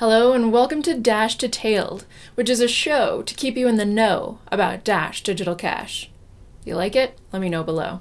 Hello and welcome to Dash Detailed, which is a show to keep you in the know about Dash Digital Cash. You like it? Let me know below.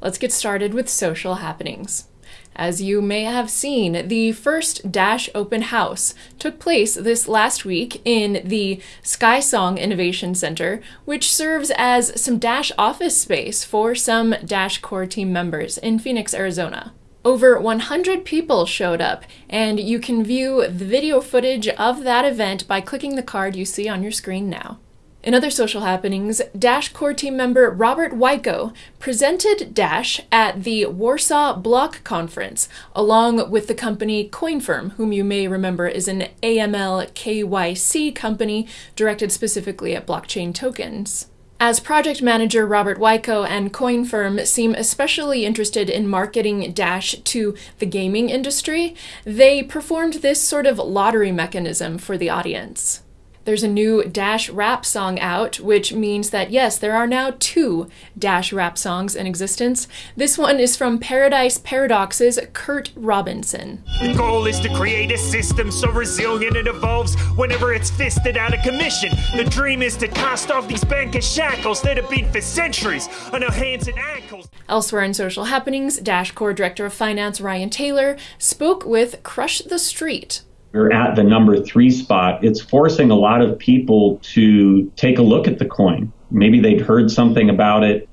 Let's get started with social happenings. As you may have seen, the first Dash Open House took place this last week in the SkySong Innovation Center, which serves as some Dash office space for some Dash core team members in Phoenix, Arizona. Over 100 people showed up, and you can view the video footage of that event by clicking the card you see on your screen now. In other social happenings, Dash core team member Robert Wiecko presented Dash at the Warsaw Block Conference, along with the company CoinFirm, whom you may remember is an AML KYC company directed specifically at blockchain tokens. As project manager, Robert Wiecko and CoinFirm seem especially interested in marketing Dash to the gaming industry. They performed this sort of lottery mechanism for the audience. There's a new Dash rap song out, which means that yes, there are now two Dash rap songs in existence. This one is from Paradise Paradox's Kurt Robinson. The goal is to create a system so resilient it evolves whenever it's fisted out of commission. The dream is to cast off these bankish shackles that have been for centuries on our hands and ankles. Elsewhere in social happenings, Dash Core Director of Finance Ryan Taylor spoke with Crush the Street, we're at the number three spot, it's forcing a lot of people to take a look at the coin. Maybe they'd heard something about it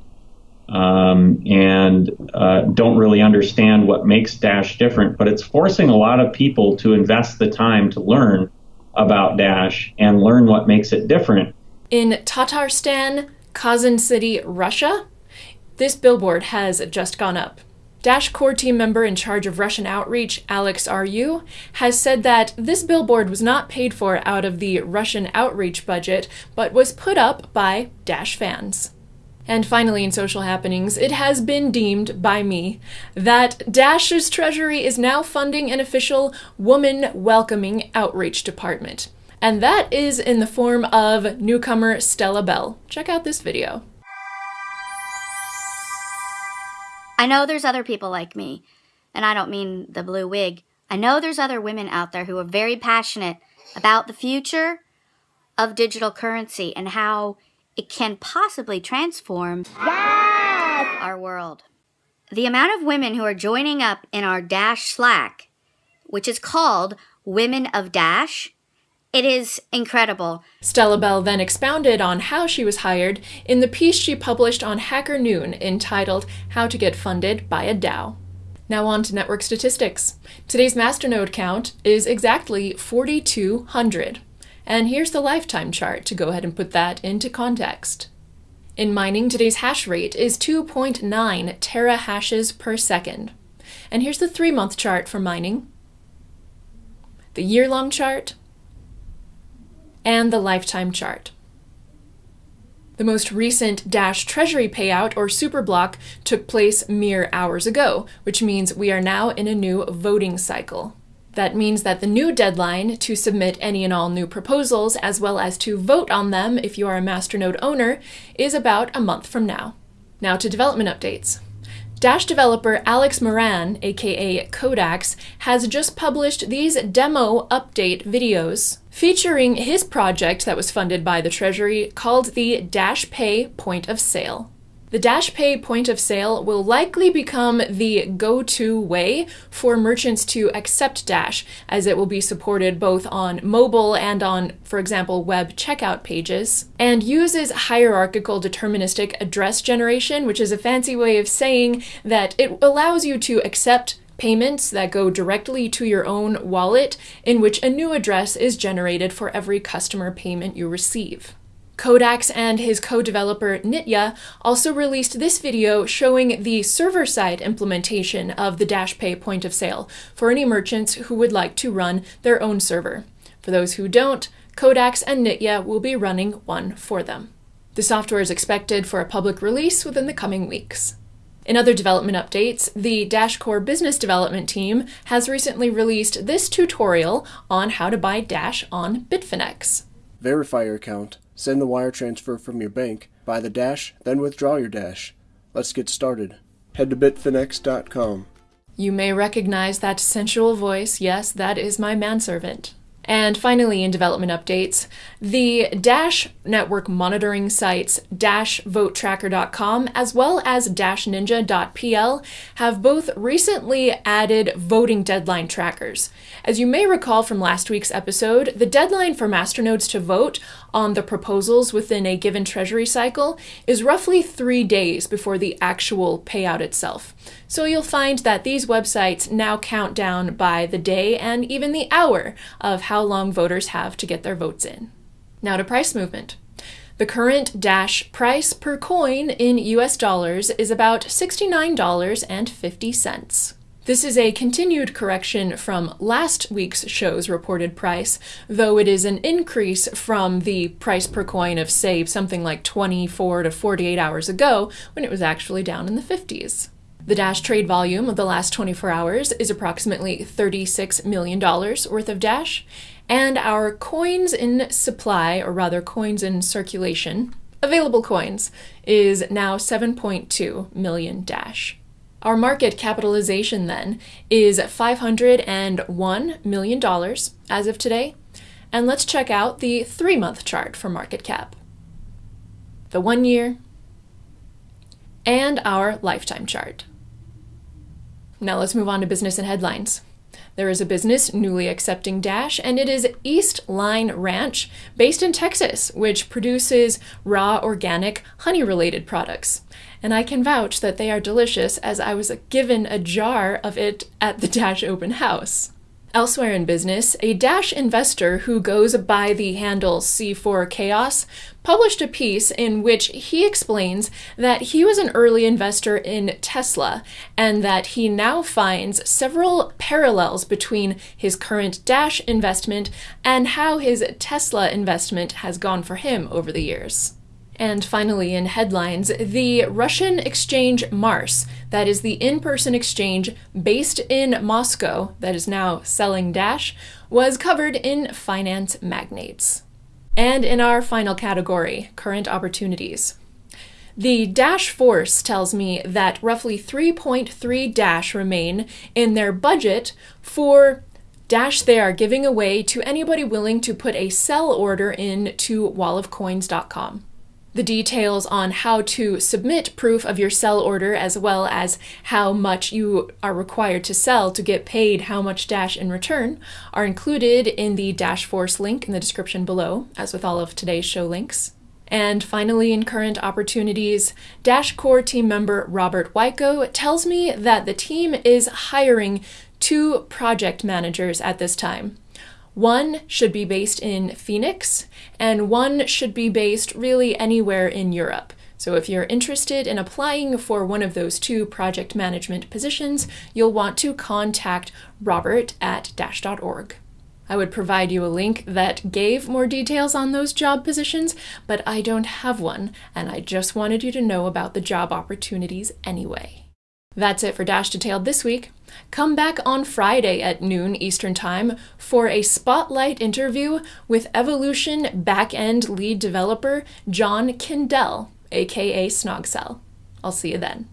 um, and uh, don't really understand what makes Dash different, but it's forcing a lot of people to invest the time to learn about Dash and learn what makes it different. In Tatarstan, Kazan City, Russia, this billboard has just gone up. Dash core team member in charge of Russian outreach, Alex RU, has said that this billboard was not paid for out of the Russian outreach budget, but was put up by Dash fans. And finally, in social happenings, it has been deemed by me that Dash's treasury is now funding an official woman welcoming outreach department. And that is in the form of newcomer Stella Bell. Check out this video. I know there's other people like me, and I don't mean the blue wig. I know there's other women out there who are very passionate about the future of digital currency and how it can possibly transform yes! our world. The amount of women who are joining up in our Dash Slack, which is called Women of Dash, it is incredible. Stella Bell then expounded on how she was hired in the piece she published on Hacker Noon entitled How to Get Funded by a DAO. Now on to network statistics. Today's masternode count is exactly 4,200. And here's the lifetime chart to go ahead and put that into context. In mining, today's hash rate is 2.9 terahashes per second. And here's the three month chart for mining. The year long chart and the lifetime chart. The most recent Dash Treasury payout, or Superblock, took place mere hours ago, which means we are now in a new voting cycle. That means that the new deadline to submit any and all new proposals, as well as to vote on them if you are a Masternode owner, is about a month from now. Now to development updates. Dash developer Alex Moran, aka Codax, has just published these demo update videos featuring his project that was funded by the Treasury called the Dash Pay Point of Sale. The Dash Pay point of sale will likely become the go to way for merchants to accept Dash, as it will be supported both on mobile and on, for example, web checkout pages, and uses hierarchical deterministic address generation, which is a fancy way of saying that it allows you to accept payments that go directly to your own wallet, in which a new address is generated for every customer payment you receive. Codax and his co-developer Nitya also released this video showing the server-side implementation of the DashPay point of sale for any merchants who would like to run their own server. For those who don't, Codax and Nitya will be running one for them. The software is expected for a public release within the coming weeks. In other development updates, the DashCore business development team has recently released this tutorial on how to buy Dash on Bitfinex. Verify your account Send the wire transfer from your bank, buy the Dash, then withdraw your Dash. Let's get started. Head to bitfinex.com. You may recognize that sensual voice. Yes, that is my manservant. And finally, in development updates, the Dash network monitoring sites dashvotetracker.com as well as dashninja.pl have both recently added voting deadline trackers. As you may recall from last week's episode, the deadline for masternodes to vote on the proposals within a given treasury cycle is roughly three days before the actual payout itself. So you'll find that these websites now count down by the day and even the hour of how long voters have to get their votes in. Now to price movement. The current Dash price per coin in US dollars is about $69.50. This is a continued correction from last week's show's reported price, though it is an increase from the price per coin of, say, something like 24 to 48 hours ago when it was actually down in the 50s. The Dash trade volume of the last 24 hours is approximately $36 million worth of Dash, and our coins in supply, or rather coins in circulation, available coins, is now 7.2 million Dash. Our market capitalization then is $501 million as of today. And let's check out the three month chart for market cap, the one year, and our lifetime chart. Now let's move on to business and headlines. There is a business newly accepting Dash, and it is East Line Ranch, based in Texas, which produces raw organic honey related products. And I can vouch that they are delicious as I was given a jar of it at the Dash open house. Elsewhere in business, a Dash investor who goes by the handle C4 Chaos published a piece in which he explains that he was an early investor in Tesla and that he now finds several parallels between his current Dash investment and how his Tesla investment has gone for him over the years. And finally, in headlines, the Russian exchange Mars, that is the in person exchange based in Moscow that is now selling Dash, was covered in Finance Magnates. And in our final category, current opportunities. The Dash Force tells me that roughly 3.3 Dash remain in their budget for Dash they are giving away to anybody willing to put a sell order in to wallofcoins.com the details on how to submit proof of your sell order as well as how much you are required to sell to get paid how much Dash in return are included in the Dash Force link in the description below, as with all of today's show links. And finally, in current opportunities, Dash Core team member Robert Wiecko tells me that the team is hiring two project managers at this time. One should be based in Phoenix, and one should be based really anywhere in Europe. So if you're interested in applying for one of those two project management positions, you'll want to contact Robert at dash.org. I would provide you a link that gave more details on those job positions, but I don't have one, and I just wanted you to know about the job opportunities anyway. That's it for Dash Detailed this week. Come back on Friday at noon Eastern Time for a spotlight interview with Evolution backend lead developer Jon Kindel, aka Snogcel. I'll see you then.